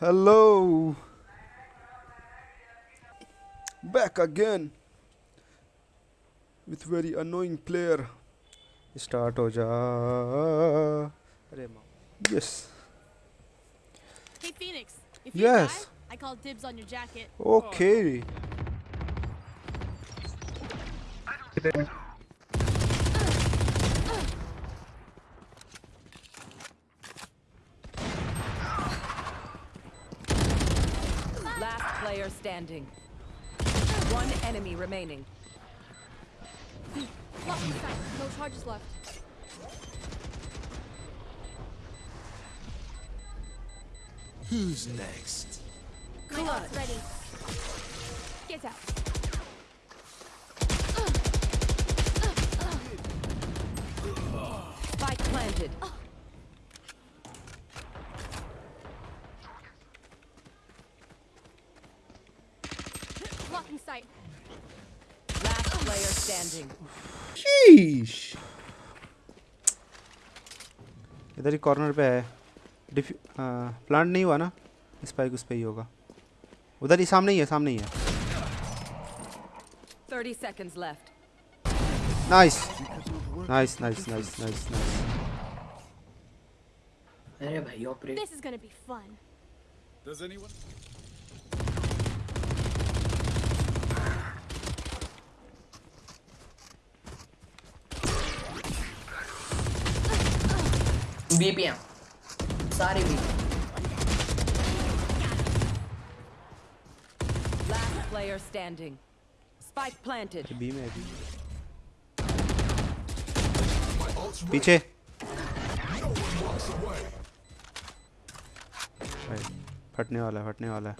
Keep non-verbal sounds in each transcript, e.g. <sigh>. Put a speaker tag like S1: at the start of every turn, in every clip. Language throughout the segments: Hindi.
S1: Hello. Back again with very annoying player. Start Oja. Yes.
S2: Hey Phoenix. If you
S1: yes.
S2: Die, I call dibs on your jacket.
S1: Okay.
S3: Oh. Standing. One enemy remaining.
S2: Lock in. No charges left.
S4: Who's next?
S2: My ult's ready. Get out.
S3: Spike planted.
S2: Lock
S3: standing.
S1: Sheesh. इधर ही कॉर्नर पे है डिफ प्लांट नहीं हुआ ना स्पाइक उस पे ही होगा उधर ही सामने ही है सामने ही है
S3: 30 seconds left.
S1: Nice nice nice nice nice nice
S5: अरे भाई operate
S2: This is gonna be fun.
S4: Does anyone?
S5: BPM सारे B
S3: Last player standing. Spike planted.
S1: B में है बी पीछे फटने वाला है फटने वाला है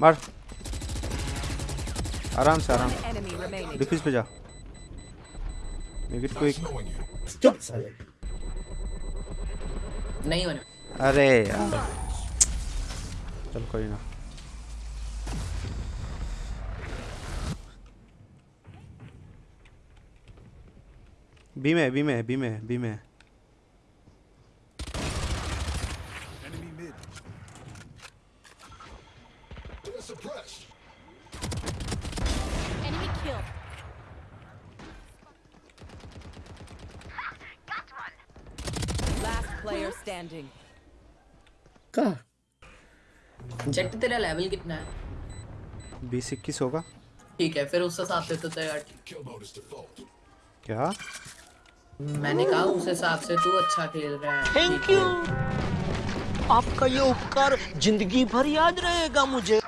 S1: मार आराम से आराम। डिफ्यूज पे जा।
S4: को एक
S5: चुप साले। नहीं होने।
S1: अरे चल कोई ना। बी में बी में बी में बी में
S4: suppressed.
S3: Player standing.
S5: का? जेट तेरा लेवल कितना है।
S1: बीस इक्कीस होगा?
S5: ठीक है फिर उस हिसाब से तो तेरा
S4: Kill mode is default.
S1: क्या?
S5: मैंने कहा उस हिसाब से तू अच्छा खेल रहा है।
S6: थैंक यू आपका ये उपकार ज़िंदगी भर याद रहेगा मुझे।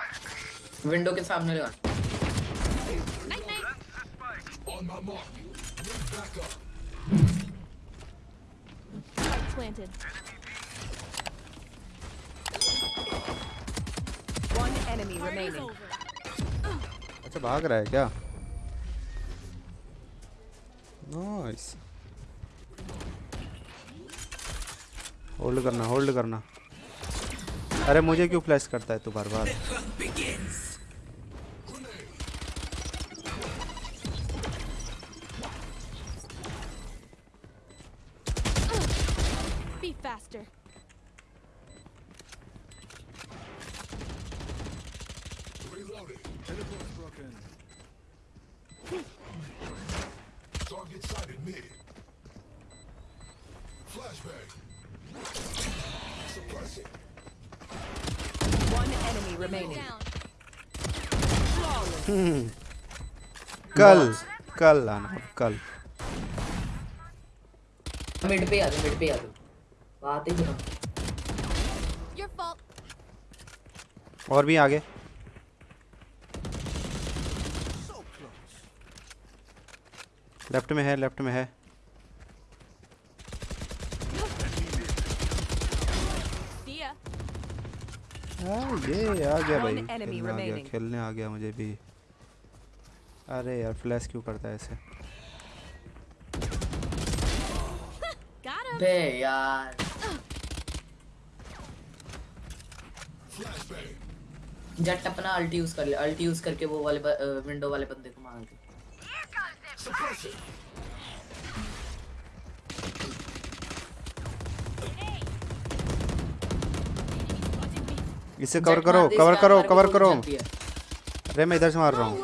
S5: विंडो के सामने लगा
S2: planted.
S3: One enemy remaining.
S1: अच्छा भाग रहा है क्या? नाइस होल्ड करना होल्ड करना। अरे मुझे क्यों फ्लैश करता है तू बार बार?
S2: Be faster.
S4: Reloading. Teleport's broken. Target sighted mid. Flashbang. Suppressing.
S3: One enemy remaining.
S2: Down.
S1: कल कल आना कल
S5: मिड पे आ जा मिड पे आ जा <laughs> बात ही
S1: और भी आगे। लेफ़्ट में है लेफ़्ट में है। हाँ, ये आ गया भाई। खेलने आ गया खेलने आ गया मुझे भी। अरे यार फ्लैश क्यों करता है ऐसे <laughs>
S5: बे यार। जट अपना अल्टी यूज़ कर ले अल्टी यूज़ करके वो वाले विंडो वाले बंदे को मार
S4: के
S1: इसे कवर करो कवर करो कवर करो। अरे मैं इधर से मार रहा हूँ।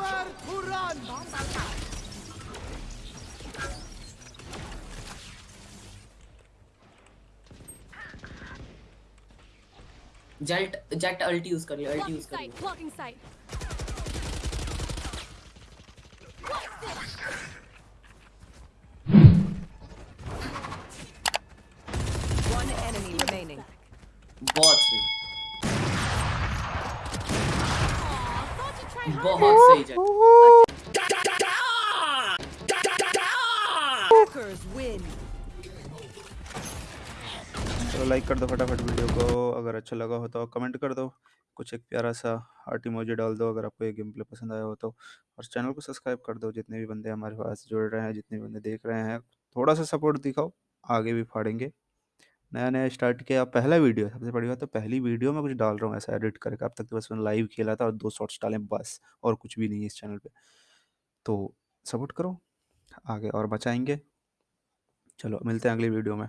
S5: जेट जेट अल्ट यूज़ कर लिया अल्ट
S2: Blocking
S5: यूज़ कर
S2: sight.
S5: लिया
S2: Blocking sight.
S3: One enemy remaining.
S5: बहुत सही
S2: Aw, thought you'd try hard.
S5: बहुत सही जेट
S3: Hackers win.
S1: चलो लाइक कर दो फटाफट वीडियो को, अगर अच्छा लगा हो तो कमेंट कर दो। कुछ एक प्यारा सा हार्ट इमोजी डाल दो अगर आपको ये गेम प्ले पसंद आया हो तो। और चैनल को सब्सक्राइब कर दो, जितने भी बंदे हमारे पास जुड़ रहे हैं, जितने भी बंदे देख रहे हैं, थोड़ा सा सपोर्ट दिखाओ, आगे भी फाड़ेंगे। नया नया स्टार्ट किया, पहला वीडियो सबसे बड़ी बात तो पहली वीडियो में कुछ डाल रहा हूँ, ऐसा एडिट करके। अब तक तो बस मैंने लाइव खेला था और दो शॉर्ट्स डाले, बस, और कुछ भी नहीं है इस चैनल पे। तो सपोर्ट करो, आगे और बचाएँगे। चलो, मिलते हैं अगली वीडियो में।